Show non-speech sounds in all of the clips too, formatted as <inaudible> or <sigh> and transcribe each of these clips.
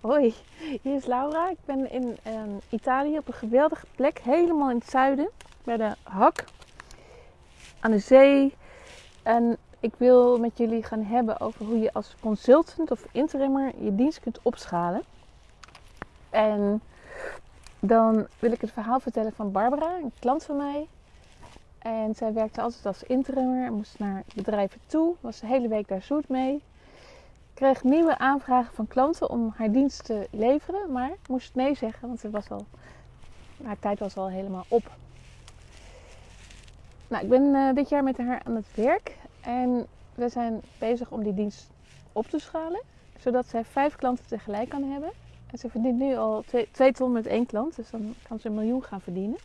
Hoi, hier is Laura. Ik ben in ehm, Italië op een geweldige plek, helemaal in het zuiden, bij de Hak, aan de zee. En ik wil met jullie gaan hebben over hoe je als consultant of interimmer je dienst kunt opschalen. En dan wil ik het verhaal vertellen van Barbara, een klant van mij. En zij werkte altijd als interimmer en moest naar bedrijven toe, was de hele week daar zoet mee kreeg nieuwe aanvragen van klanten om haar dienst te leveren, maar moest nee zeggen, want ze was al, haar tijd was al helemaal op. Nou, ik ben uh, dit jaar met haar aan het werk en we zijn bezig om die dienst op te schalen, zodat zij vijf klanten tegelijk kan hebben. En ze verdient nu al twee, twee ton met één klant, dus dan kan ze een miljoen gaan verdienen.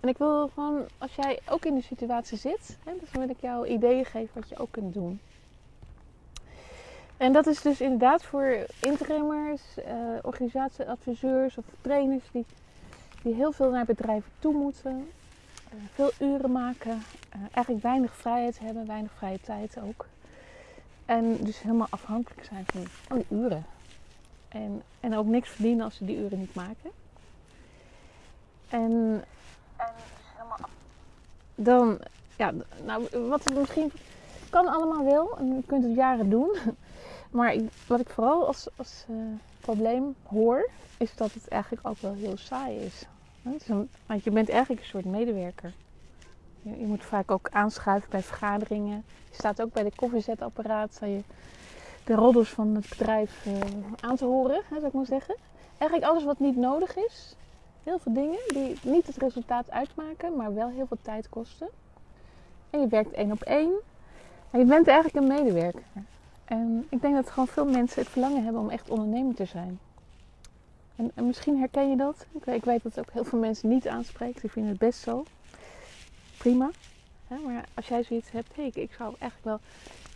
En ik wil gewoon, als jij ook in die situatie zit, hè, wil ik jou ideeën geven wat je ook kunt doen. En dat is dus inderdaad voor interimmers, uh, organisatieadviseurs of trainers die, die heel veel naar bedrijven toe moeten, uh, veel uren maken, uh, eigenlijk weinig vrijheid hebben, weinig vrije tijd ook. En dus helemaal afhankelijk zijn van die uren. En, en ook niks verdienen als ze die uren niet maken. En, en dus helemaal dan, ja, nou, wat het misschien kan allemaal wel en je kunt het jaren doen. Maar wat ik vooral als, als uh, probleem hoor, is dat het eigenlijk ook wel heel saai is. want je bent eigenlijk een soort medewerker. Je, je, moet vaak ook aanschuiven bij vergaderingen. Je staat ook bij de koffiezetapparaat, sta je de roddels van het bedrijf uh, aan te horen, hè, zou ik maar zeggen. Eigenlijk alles wat niet nodig is. Heel veel dingen die niet het resultaat uitmaken, maar wel heel veel tijd kosten. En je werkt één op één. En je bent eigenlijk een medewerker. En ik denk dat gewoon veel mensen het verlangen hebben om echt ondernemer te zijn. En, en misschien herken je dat. Ik weet, dat het ook heel veel mensen niet aanspreekt. Die vinden het best zo. Prima. maar als jij zoiets hebt, hey, ik, zou eigenlijk wel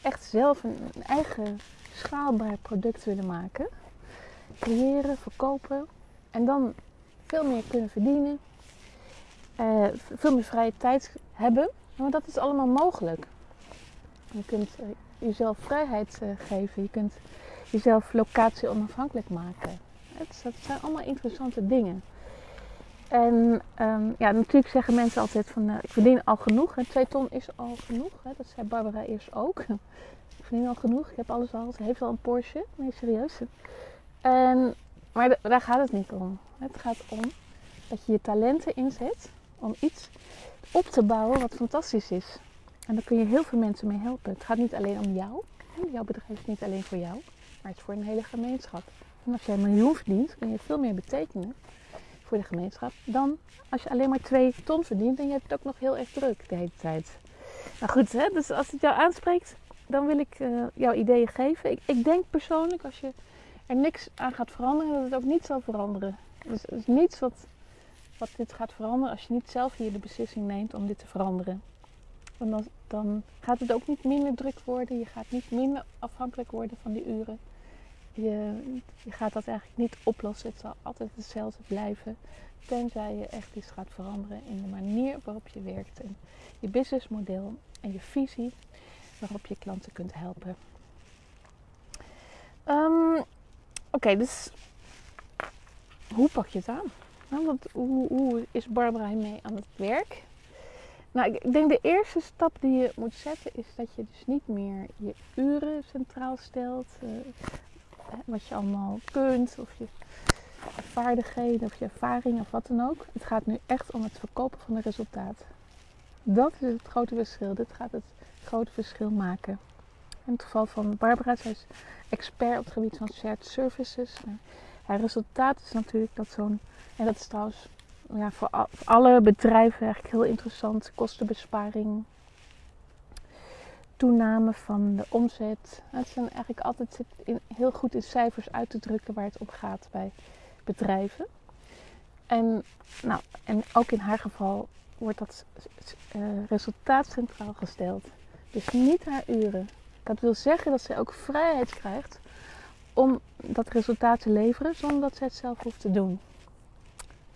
echt zelf een, eigen schaalbaar product willen maken. Creëren, verkopen. En dan veel meer kunnen verdienen. Uh, veel meer vrije tijd hebben. Maar dat is allemaal mogelijk. Je kunt eh, jezelf vrijheid uh, geven. Je kunt jezelf locatie onafhankelijk maken. Het, dat zijn allemaal interessante dingen. En um, ja, natuurlijk zeggen mensen altijd van uh, ik verdien al genoeg. En twee ton is al genoeg. Hè? Dat zei Barbara eerst ook. <laughs> ik verdien al genoeg. Ik heb alles al. Ze heeft al een Porsche. Nee, serieus. En, maar daar gaat het niet om. Het gaat om dat je je talenten inzet om iets op te bouwen wat fantastisch is. En daar kun je heel veel mensen mee helpen. Het gaat niet alleen om jou. Jouw bedrijf is niet alleen voor jou, maar het is voor een hele gemeenschap. En als jij een miljoen verdient, kun je veel meer betekenen voor de gemeenschap dan als je alleen maar twee ton verdient en je hebt het ook nog heel erg druk de hele tijd. Nou goed, hè? dus als het jou aanspreekt, dan wil ik uh, jouw ideeën geven. Ik, ik, denk persoonlijk, als je er niks aan gaat veranderen, dat het ook niet zal veranderen. Dus er is niets wat, wat dit gaat veranderen als je niet zelf hier de beslissing neemt om dit te veranderen. Want dan, gaat het ook niet minder druk worden. Je gaat niet minder afhankelijk worden van die uren. Je, je gaat dat eigenlijk niet oplossen. Het zal altijd hetzelfde blijven. Tenzij je echt iets gaat veranderen in de manier waarop je werkt. En je businessmodel en je visie waarop je klanten kunt helpen. Um, Oké, dus hoe pak je het aan? Nou, want hoe, hoe is Barbara hiermee aan het werk? Nou, ik denk de eerste stap die je moet zetten is dat je dus niet meer je uren centraal stelt. Uh, wat je allemaal kunt, of je vaardigheden, of je ervaring, of wat dan ook. Het gaat nu echt om het verkopen van een resultaat. Dat is het grote verschil. Dit gaat het grote verschil maken. In het geval van Barbara, zij is expert op het gebied van shared services. Haar resultaat is natuurlijk dat zo'n, en dat is trouwens ja, voor, alle bedrijven eigenlijk heel interessant. Kostenbesparing, toename van de omzet. Het zijn eigenlijk altijd heel goed in cijfers uit te drukken waar het om gaat bij bedrijven. En, nou, en ook in haar geval wordt dat uh, resultaat centraal gesteld. Dus niet haar uren. Dat wil zeggen dat zij ook vrijheid krijgt om dat resultaat te leveren zonder dat zij het zelf hoeft te doen.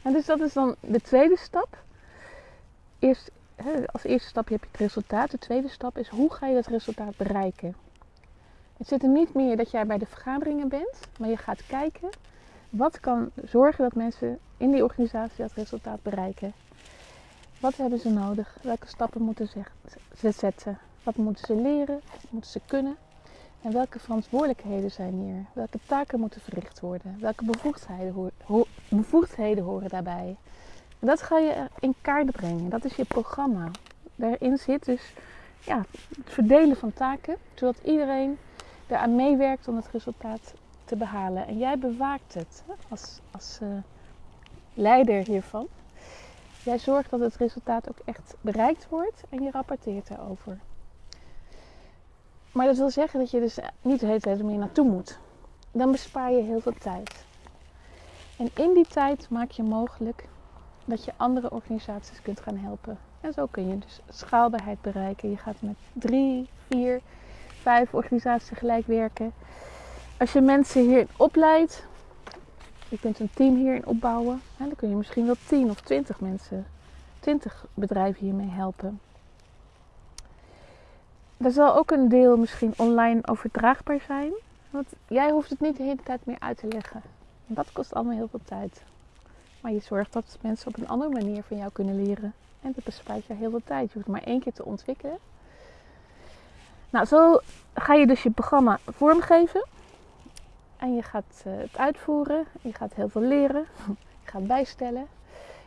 En dus dat is dan de tweede stap. Eerst, als eerste stap heb je het resultaat. De tweede stap is hoe ga je dat resultaat bereiken. Het zit er niet meer dat jij bij de vergaderingen bent, maar je gaat kijken wat kan zorgen dat mensen in die organisatie dat resultaat bereiken. Wat hebben ze nodig? Welke stappen moeten ze zetten? Wat moeten ze leren? Wat moeten ze kunnen? En welke verantwoordelijkheden zijn hier? Welke taken moeten verricht worden? Welke bevoegdheden, bevoegdheden horen daarbij? Dat ga je in kaart brengen. Dat is je programma. Daarin zit dus ja, het verdelen van taken, zodat iedereen eraan meewerkt om het resultaat te behalen. En jij bewaakt het als, als uh, leider hiervan. Jij zorgt dat het resultaat ook echt bereikt wordt en je rapporteert erover. Maar dat wil zeggen dat je dus niet de hele tijd meer naartoe moet. Dan bespaar je heel veel tijd. En in die tijd maak je mogelijk dat je andere organisaties kunt gaan helpen. En zo kun je dus schaalbaarheid bereiken. Je gaat met drie, vier, vijf organisaties tegelijk werken. Als je mensen hierin opleidt, je kunt een team hierin opbouwen. En dan kun je misschien wel 10 of 20 mensen, 20 bedrijven hiermee helpen. Er zal ook een deel misschien online overdraagbaar zijn. Want jij hoeft het niet de hele tijd meer uit te leggen. Dat kost allemaal heel veel tijd. Maar je zorgt dat mensen op een andere manier van jou kunnen leren. En dat bespaart je heel veel tijd. Je hoeft maar één keer te ontwikkelen. Nou, zo ga je dus je programma vormgeven. En je gaat eh, het uitvoeren. Je gaat heel veel leren. <laughs> Je gaat bijstellen.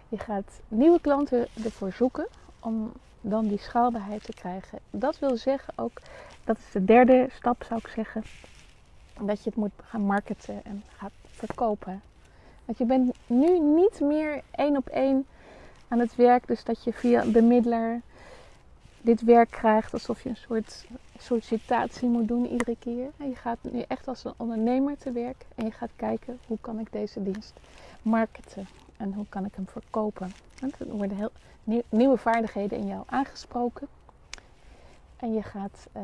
Je gaat nieuwe klanten ervoor zoeken om dan die schaalbaarheid te krijgen. Dat wil zeggen ook, dat is de derde stap zou ik zeggen, dat je het moet gaan marketen en gaat verkopen. Want je bent nu niet meer één op één aan het werk, dus dat je via een bemiddelaar dit werk krijgt alsof je een soort sollicitatie moet doen iedere keer. En je gaat nu echt als een ondernemer te werk en je gaat kijken hoe kan ik deze dienst marketen en hoe kan ik hem verkopen. En er worden heel nieuwe vaardigheden in jou aangesproken. En je gaat uh,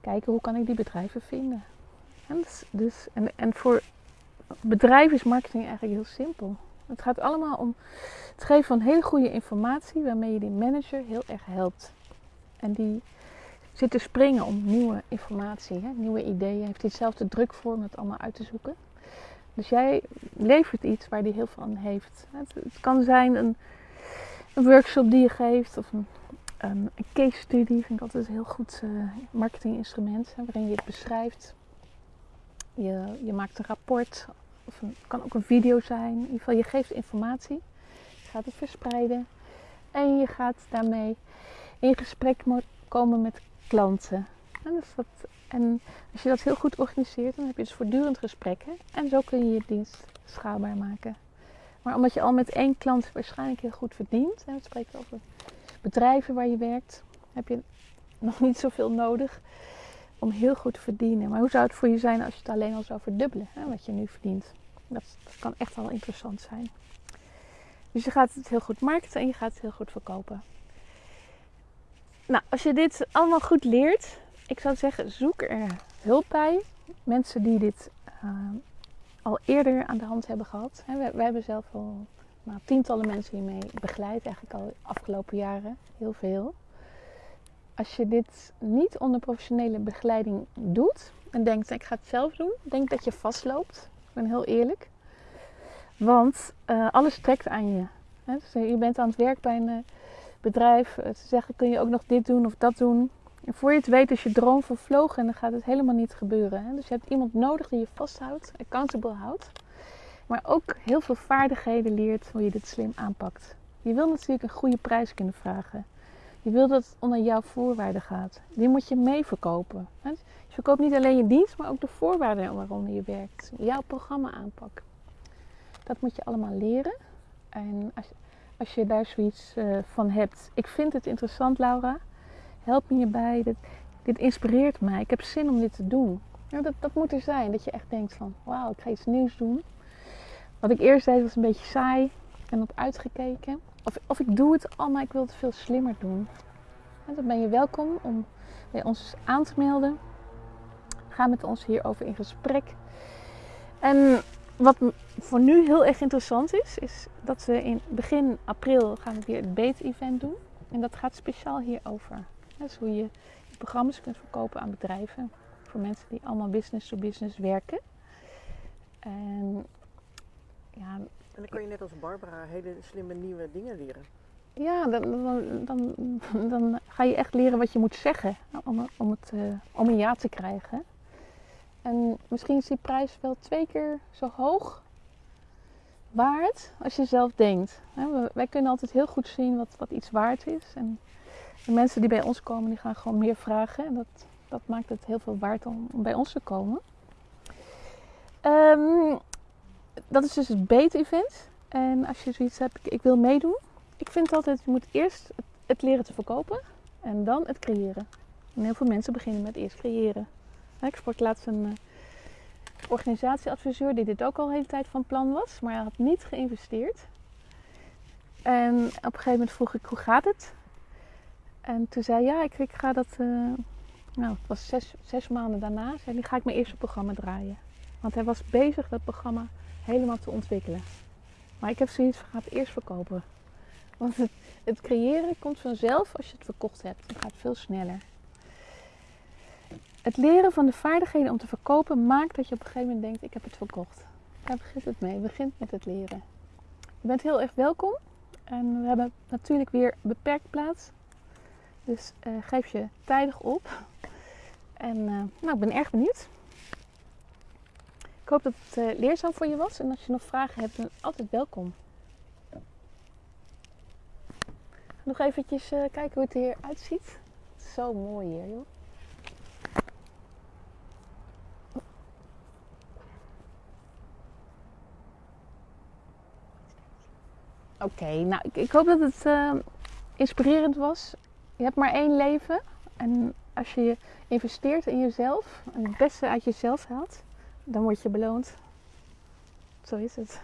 kijken hoe kan ik die bedrijven vinden. En, dus, dus, en, en voor bedrijven is marketing eigenlijk heel simpel. Het gaat allemaal om het geven van hele goede informatie waarmee je die manager heel erg helpt. En die zit te springen om nieuwe informatie, hè, nieuwe ideeën. Heeft hij zelf de druk voor om het allemaal uit te zoeken. Dus jij levert iets waar hij heel veel aan heeft. Het, kan zijn een, een, workshop die je geeft of een, een, case study. Vind ik altijd een heel goed uh, marketinginstrument. Waarin je het beschrijft. Je, je maakt een rapport. Of kan ook een video zijn. In ieder geval, je geeft informatie. Je gaat het verspreiden. En je gaat daarmee in gesprek komen met klanten. En, dus dat, en als je dat heel goed organiseert, dan heb je dus voortdurend gesprekken. En zo kun je je dienst schaalbaar maken. Maar omdat je al met één klant waarschijnlijk heel goed verdient, en we spreken over bedrijven waar je werkt, heb je nog niet zoveel nodig om heel goed te verdienen. Maar hoe zou het voor je zijn als je het alleen al zou verdubbelen, hè, wat je nu verdient? Dat, dat kan echt wel interessant zijn. Dus je gaat het heel goed markten en je gaat het heel goed verkopen. Nou, als je dit allemaal goed leert, ik zou zeggen, zoek er hulp bij. Mensen die dit uh, al eerder aan de hand hebben gehad. Wij hebben zelf al nou, tientallen mensen hiermee begeleid, eigenlijk al de afgelopen jaren. Heel veel. Als je dit niet onder professionele begeleiding doet en denkt, ik ga het zelf doen, denk dat je vastloopt. Ik ben heel eerlijk. Want uh, alles trekt aan je. Dus je bent aan het werk bij een bedrijf. Ze zeggen, kun je ook nog dit doen of dat doen. En voor je het weet is je droom vervlogen en dan gaat het helemaal niet gebeuren. Hè? Dus je hebt iemand nodig die je vasthoudt, accountable houdt. Maar ook heel veel vaardigheden leert hoe je dit slim aanpakt. Je wil natuurlijk een goede prijs kunnen vragen. Je wil dat het onder jouw voorwaarden gaat. Die moet je mee verkopen. Je verkoopt niet alleen je dienst, maar ook de voorwaarden waaronder je werkt. Jouw programma aanpak. Dat moet je allemaal leren. En als, als je daar zoiets uh, van hebt. Ik vind het interessant, Laura. Help me hierbij. Dit, dit inspireert mij. Ik heb zin om dit te doen. Dat, dat moet er zijn. Dat je echt denkt van, wauw, ik ga iets nieuws doen. Wat ik eerst deed was een beetje saai en op uitgekeken. Of, of ik doe het al, maar ik wil het veel slimmer doen. En dan ben je welkom om bij ons aan te melden. Ga met ons hierover in gesprek. En wat voor nu heel erg interessant is, is dat we in begin april gaan we weer het Beet-event doen. En dat gaat speciaal hierover. Dat is hoe je programma's kunt verkopen aan bedrijven. voor mensen die allemaal business to business werken. En ja, En dan kan je net als Barbara hele slimme nieuwe dingen leren. ja dan, dan, dan, dan ga je echt leren wat je moet zeggen om, om, het, eh, om een ja te krijgen. En misschien is die prijs wel twee keer zo hoog waard als je zelf denkt. Wij kunnen altijd heel goed zien wat, wat iets waard is. En de mensen die bij ons komen, die gaan gewoon meer vragen. En dat, maakt het heel veel waard om, bij ons te komen. Ehm, dat is dus het BEET-event. En als je zoiets hebt, ik, ik wil meedoen. Ik vind altijd, je moet eerst het, leren te verkopen. En dan het creëren. En heel veel mensen beginnen met eerst creëren. Ik sprak laatst een eh, organisatieadviseur die dit ook al de hele tijd van plan was. Maar hij had niet geïnvesteerd. En op een gegeven moment vroeg ik, hoe gaat het? En toen zei ja, ik, ik ga dat... eh, nou, het was zes, zes maanden daarna. Zei hij, ga ik mijn eerste programma draaien. Want hij was bezig dat programma helemaal te ontwikkelen. Maar ik heb zoiets van, ga het eerst verkopen. Want het, het creëren komt vanzelf als je het verkocht hebt. Het gaat veel sneller. Het leren van de vaardigheden om te verkopen maakt dat je op een gegeven moment denkt, ik heb het verkocht. Daar begint het mee. Begint met het leren. Je bent heel erg welkom. En we hebben natuurlijk weer beperkt plaats. Dus eh, geef je tijdig op. En eh, nou, ik ben erg benieuwd. Ik hoop dat het eh, leerzaam voor je was. En als je nog vragen hebt, dan altijd welkom. Nog eventjes kijken hoe het er hier uitziet. Zo mooi hier, joh. Oké, nou ik, ik hoop dat het inspirerend was. Je hebt maar één leven. En als je investeert in jezelf en het beste uit jezelf haalt, dan word je beloond. Zo is het.